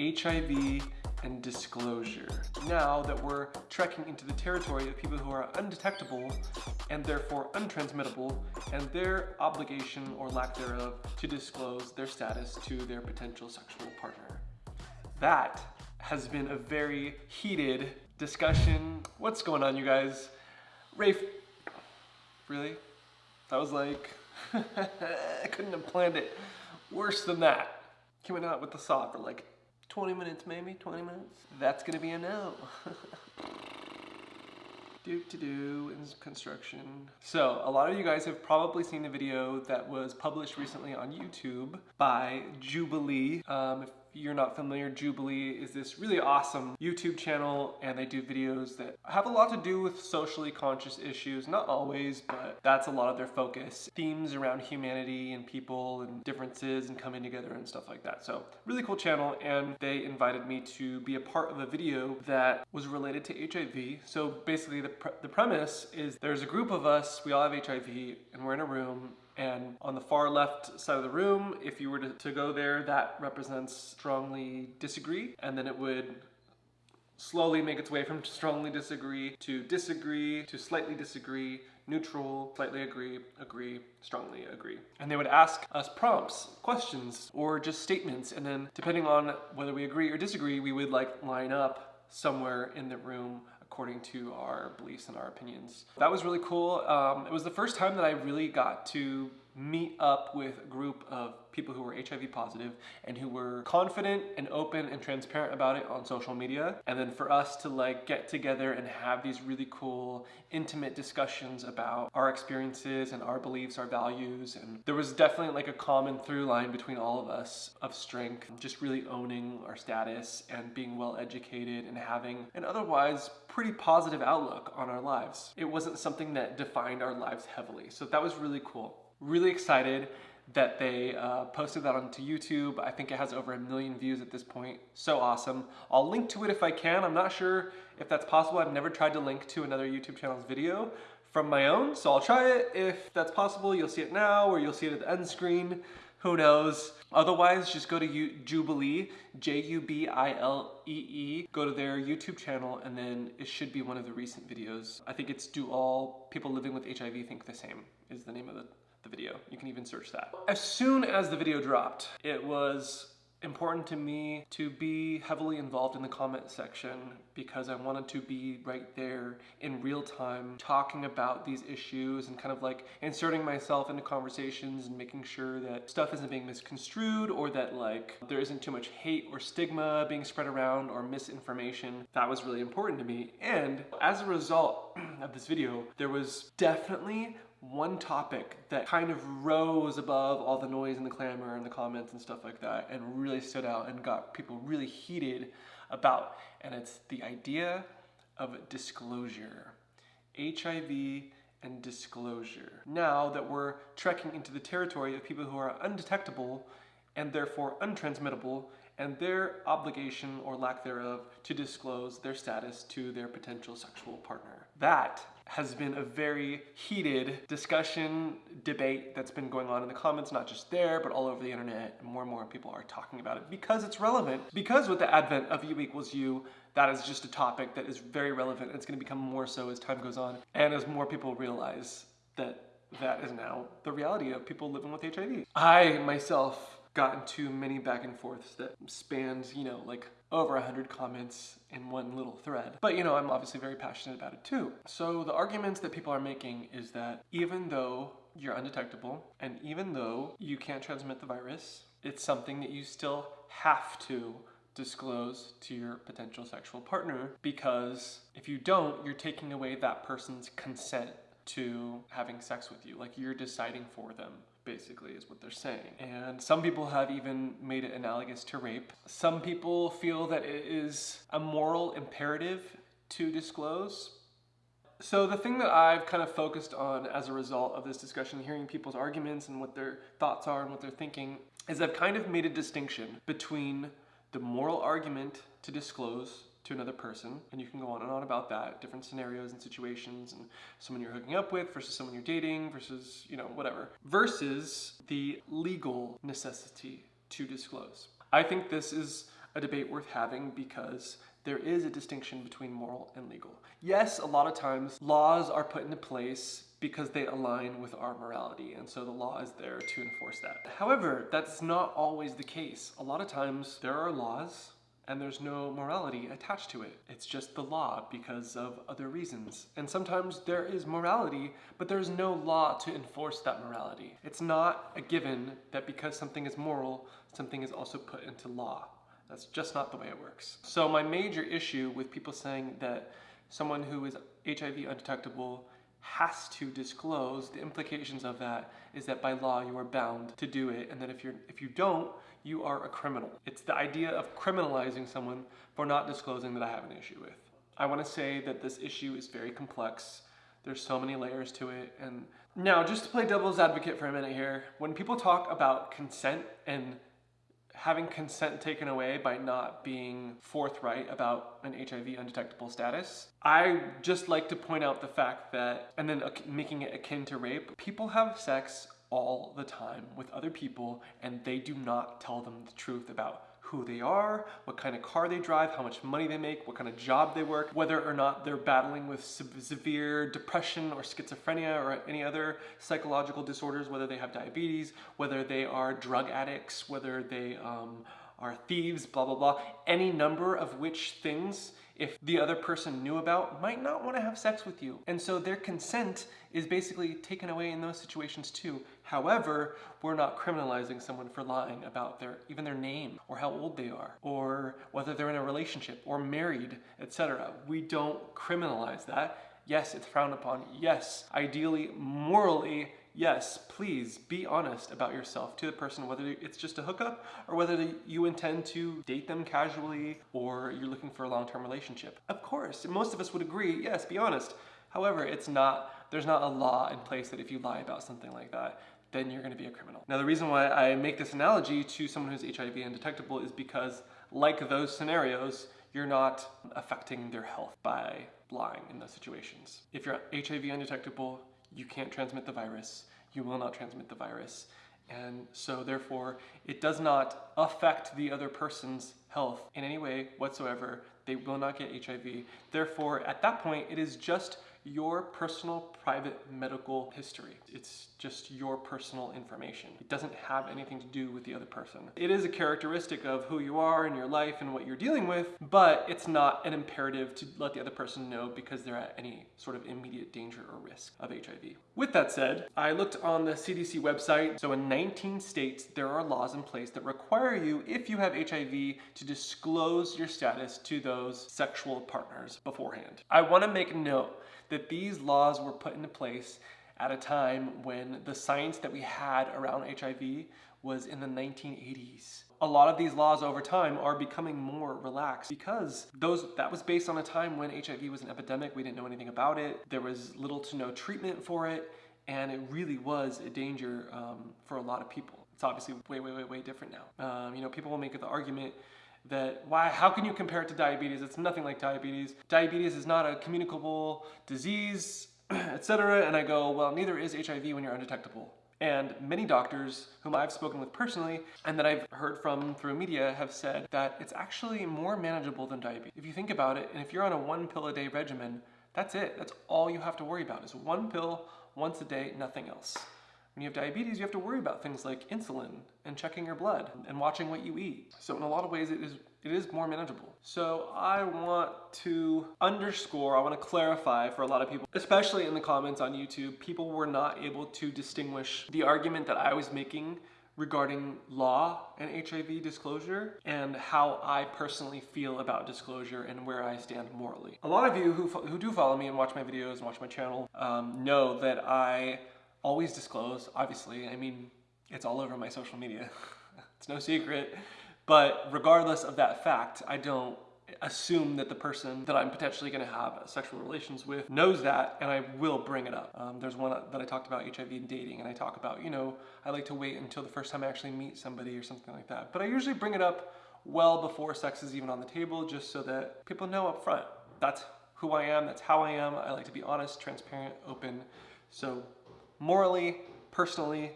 HIV and disclosure. Now that we're trekking into the territory of people who are undetectable and therefore untransmittable and their obligation or lack thereof to disclose their status to their potential sexual partner. That has been a very heated discussion. What's going on you guys? Rafe, really? That was like, I couldn't have planned it worse than that. Coming out with the saw for like 20 minutes maybe, 20 minutes. That's gonna be a no. do to do in construction. So a lot of you guys have probably seen the video that was published recently on YouTube by Jubilee. Um, if you're not familiar, Jubilee is this really awesome YouTube channel and they do videos that have a lot to do with socially conscious issues. Not always, but that's a lot of their focus. Themes around humanity and people and differences and coming together and stuff like that. So really cool channel and they invited me to be a part of a video that was related to HIV. So basically the, pre the premise is there's a group of us, we all have HIV and we're in a room and on the far left side of the room, if you were to, to go there, that represents strongly disagree. And then it would slowly make its way from strongly disagree to disagree to slightly disagree, neutral, slightly agree, agree, strongly agree. And they would ask us prompts, questions, or just statements. And then depending on whether we agree or disagree, we would like line up somewhere in the room according to our beliefs and our opinions. That was really cool. Um, it was the first time that I really got to meet up with a group of people who were HIV positive and who were confident and open and transparent about it on social media. And then for us to like get together and have these really cool, intimate discussions about our experiences and our beliefs, our values. And there was definitely like a common through line between all of us of strength, just really owning our status and being well educated and having an otherwise pretty positive outlook on our lives. It wasn't something that defined our lives heavily. So that was really cool. Really excited that they uh, posted that onto YouTube. I think it has over a million views at this point. So awesome. I'll link to it if I can. I'm not sure if that's possible. I've never tried to link to another YouTube channel's video from my own, so I'll try it. If that's possible, you'll see it now or you'll see it at the end screen. Who knows? Otherwise, just go to U Jubilee, J-U-B-I-L-E-E. Go to their YouTube channel and then it should be one of the recent videos. I think it's Do All People Living with HIV Think the Same is the name of the the video. You can even search that. As soon as the video dropped, it was important to me to be heavily involved in the comment section because I wanted to be right there in real time talking about these issues and kind of like inserting myself into conversations and making sure that stuff isn't being misconstrued or that like there isn't too much hate or stigma being spread around or misinformation. That was really important to me. And as a result of this video, there was definitely one topic that kind of rose above all the noise and the clamor and the comments and stuff like that and really stood out and got people really heated about. And it's the idea of disclosure. HIV and disclosure. Now that we're trekking into the territory of people who are undetectable and therefore untransmittable and their obligation or lack thereof to disclose their status to their potential sexual partner. That has been a very heated discussion, debate that's been going on in the comments, not just there, but all over the internet. More and more people are talking about it because it's relevant. Because with the advent of U equals U, that is just a topic that is very relevant. And it's gonna become more so as time goes on. And as more people realize that that is now the reality of people living with HIV. I myself got into many back and forths that spans, you know, like over a 100 comments in one little thread. But you know, I'm obviously very passionate about it too. So the arguments that people are making is that even though you're undetectable and even though you can't transmit the virus, it's something that you still have to disclose to your potential sexual partner because if you don't, you're taking away that person's consent to having sex with you. Like you're deciding for them basically is what they're saying. And some people have even made it analogous to rape. Some people feel that it is a moral imperative to disclose. So the thing that I've kind of focused on as a result of this discussion, hearing people's arguments and what their thoughts are and what they're thinking, is I've kind of made a distinction between the moral argument to disclose to another person and you can go on and on about that different scenarios and situations and someone you're hooking up with versus someone you're dating versus you know whatever versus the legal necessity to disclose i think this is a debate worth having because there is a distinction between moral and legal. Yes, a lot of times laws are put into place because they align with our morality, and so the law is there to enforce that. However, that's not always the case. A lot of times there are laws and there's no morality attached to it. It's just the law because of other reasons. And sometimes there is morality, but there's no law to enforce that morality. It's not a given that because something is moral, something is also put into law. That's just not the way it works. So my major issue with people saying that someone who is HIV undetectable has to disclose the implications of that is that by law you are bound to do it and that if you're if you don't you are a criminal it's the idea of criminalizing someone for not disclosing that i have an issue with i want to say that this issue is very complex there's so many layers to it and now just to play devil's advocate for a minute here when people talk about consent and having consent taken away by not being forthright about an HIV undetectable status. I just like to point out the fact that, and then uh, making it akin to rape, people have sex all the time with other people and they do not tell them the truth about who they are, what kind of car they drive, how much money they make, what kind of job they work, whether or not they're battling with severe depression or schizophrenia or any other psychological disorders, whether they have diabetes, whether they are drug addicts, whether they um, are thieves, blah, blah, blah. Any number of which things if the other person knew about might not want to have sex with you. And so their consent is basically taken away in those situations too. However, we're not criminalizing someone for lying about their even their name or how old they are or whether they're in a relationship or married, etc. We don't criminalize that. Yes, it's frowned upon. Yes, ideally, morally, yes, please be honest about yourself to the person, whether it's just a hookup or whether you intend to date them casually or you're looking for a long-term relationship. Of course, most of us would agree, yes, be honest. However, it's not, there's not a law in place that if you lie about something like that, then you're gonna be a criminal. Now, the reason why I make this analogy to someone who's HIV undetectable is because like those scenarios, you're not affecting their health by lying in those situations. If you're HIV undetectable, you can't transmit the virus, you will not transmit the virus. And so therefore, it does not affect the other person's health in any way whatsoever. They will not get HIV. Therefore, at that point, it is just your personal private medical history. It's just your personal information. It doesn't have anything to do with the other person. It is a characteristic of who you are in your life and what you're dealing with, but it's not an imperative to let the other person know because they're at any sort of immediate danger or risk of HIV. With that said, I looked on the CDC website. So in 19 states, there are laws in place that require you, if you have HIV, to disclose your status to those sexual partners beforehand. I wanna make note that these laws were put into place at a time when the science that we had around HIV was in the 1980s. A lot of these laws over time are becoming more relaxed because those that was based on a time when HIV was an epidemic. We didn't know anything about it. There was little to no treatment for it, and it really was a danger um, for a lot of people. It's obviously way, way, way, way different now. Um, you know, people will make the argument that why how can you compare it to diabetes it's nothing like diabetes diabetes is not a communicable disease etc and i go well neither is hiv when you're undetectable and many doctors whom I've spoken with personally and that I've heard from through media have said that it's actually more manageable than diabetes. If you think about it, and if you're on a one pill a day regimen, that's it. That's all you have to worry about is one pill once a day, nothing else. When you have diabetes, you have to worry about things like insulin and checking your blood and watching what you eat. So in a lot of ways, it is it is more manageable. So I want to underscore, I want to clarify for a lot of people, especially in the comments on YouTube, people were not able to distinguish the argument that I was making regarding law and HIV disclosure and how I personally feel about disclosure and where I stand morally. A lot of you who, who do follow me and watch my videos and watch my channel um, know that I always disclose, obviously. I mean, it's all over my social media. it's no secret. But regardless of that fact, I don't assume that the person that I'm potentially going to have sexual relations with knows that and I will bring it up. Um, there's one that I talked about HIV and dating and I talk about, you know, I like to wait until the first time I actually meet somebody or something like that. But I usually bring it up well before sex is even on the table just so that people know up front. That's who I am, that's how I am. I like to be honest, transparent, open. So morally, personally,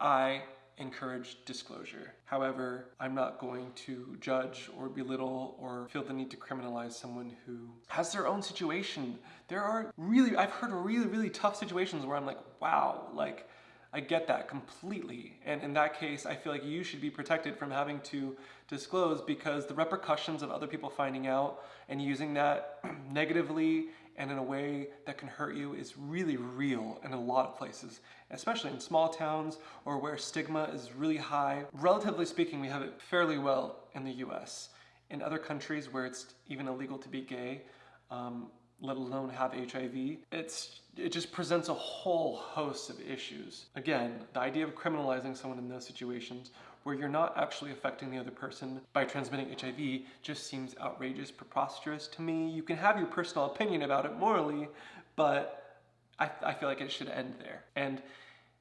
I encourage disclosure. However, I'm not going to judge or belittle or feel the need to criminalize someone who has their own situation. There are really, I've heard really, really tough situations where I'm like, wow, like, I get that completely. And in that case, I feel like you should be protected from having to disclose because the repercussions of other people finding out and using that negatively and in a way that can hurt you is really real in a lot of places, especially in small towns or where stigma is really high. Relatively speaking, we have it fairly well in the US. In other countries where it's even illegal to be gay, um, let alone have HIV, it's it just presents a whole host of issues. Again, the idea of criminalizing someone in those situations where you're not actually affecting the other person by transmitting HIV just seems outrageous, preposterous to me. You can have your personal opinion about it morally, but I, I feel like it should end there. And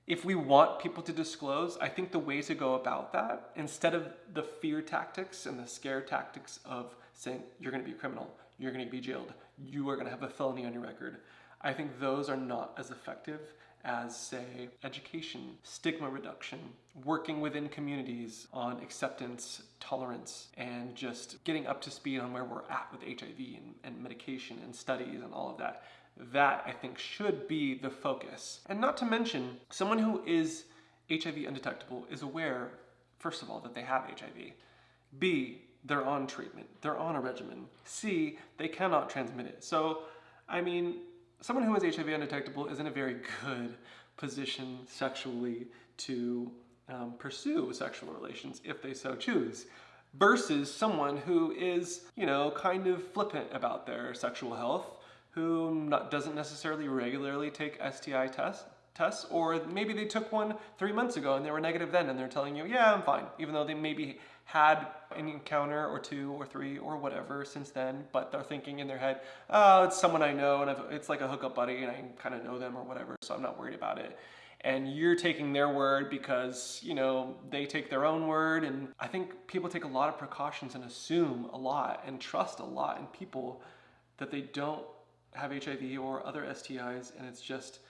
if we want people to disclose, I think the way to go about that, instead of the fear tactics and the scare tactics of saying you're gonna be a criminal, you're gonna be jailed, you are gonna have a felony on your record, I think those are not as effective as say education, stigma reduction, working within communities on acceptance, tolerance, and just getting up to speed on where we're at with HIV and, and medication and studies and all of that. That I think should be the focus. And not to mention, someone who is HIV undetectable is aware, first of all, that they have HIV. B, they're on treatment, they're on a regimen. C, they cannot transmit it. So, I mean, someone who is HIV undetectable is in a very good position sexually to um, pursue sexual relations if they so choose versus someone who is, you know, kind of flippant about their sexual health, who not, doesn't necessarily regularly take STI tests, tests, or maybe they took one three months ago and they were negative then and they're telling you, yeah, I'm fine, even though they maybe had an encounter or two or three or whatever since then, but they're thinking in their head, oh, it's someone I know and it's like a hookup buddy and I kind of know them or whatever, so I'm not worried about it. And you're taking their word because, you know, they take their own word. And I think people take a lot of precautions and assume a lot and trust a lot in people that they don't have HIV or other STIs and it's just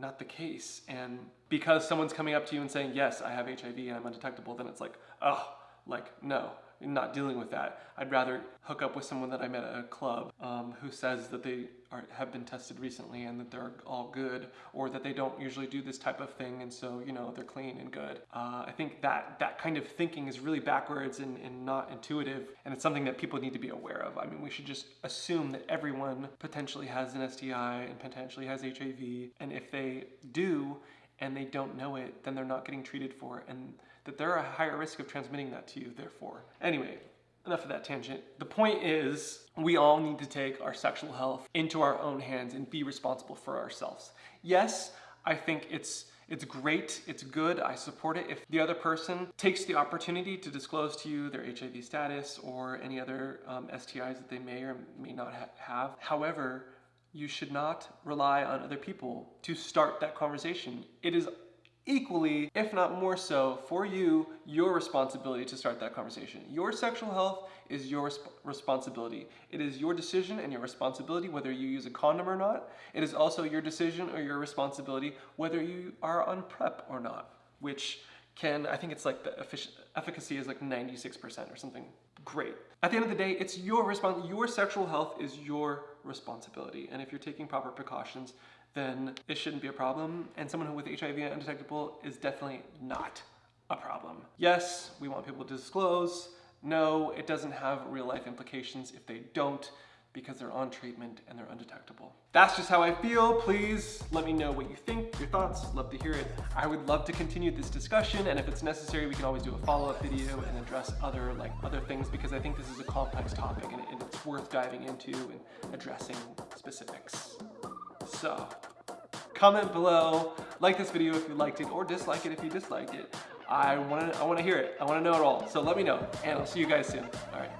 not the case. And because someone's coming up to you and saying, yes, I have HIV and I'm undetectable, then it's like, oh, like, no, not dealing with that. I'd rather hook up with someone that I met at a club um, who says that they are, have been tested recently and that they're all good, or that they don't usually do this type of thing, and so you know they're clean and good. Uh, I think that that kind of thinking is really backwards and, and not intuitive, and it's something that people need to be aware of. I mean, we should just assume that everyone potentially has an STI and potentially has HIV, and if they do and they don't know it, then they're not getting treated for it, and that they're a higher risk of transmitting that to you, therefore. Anyway, enough of that tangent. The point is, we all need to take our sexual health into our own hands and be responsible for ourselves. Yes, I think it's it's great, it's good, I support it if the other person takes the opportunity to disclose to you their HIV status or any other um, STIs that they may or may not ha have. However, you should not rely on other people to start that conversation. It is equally, if not more so, for you, your responsibility to start that conversation. Your sexual health is your resp responsibility. It is your decision and your responsibility whether you use a condom or not. It is also your decision or your responsibility whether you are on PrEP or not, which can, I think it's like the efficacy is like 96% or something great. At the end of the day, it's your response. Your sexual health is your responsibility. And if you're taking proper precautions, then it shouldn't be a problem. And someone with HIV undetectable is definitely not a problem. Yes, we want people to disclose. No, it doesn't have real life implications if they don't because they're on treatment and they're undetectable. That's just how I feel. Please let me know what you think, your thoughts, love to hear it. I would love to continue this discussion and if it's necessary, we can always do a follow-up video and address other like other things because I think this is a complex topic and it's worth diving into and addressing specifics. So, comment below, like this video if you liked it, or dislike it if you disliked it. I wanna, I wanna hear it. I wanna know it all. So let me know, and I'll see you guys soon. All right.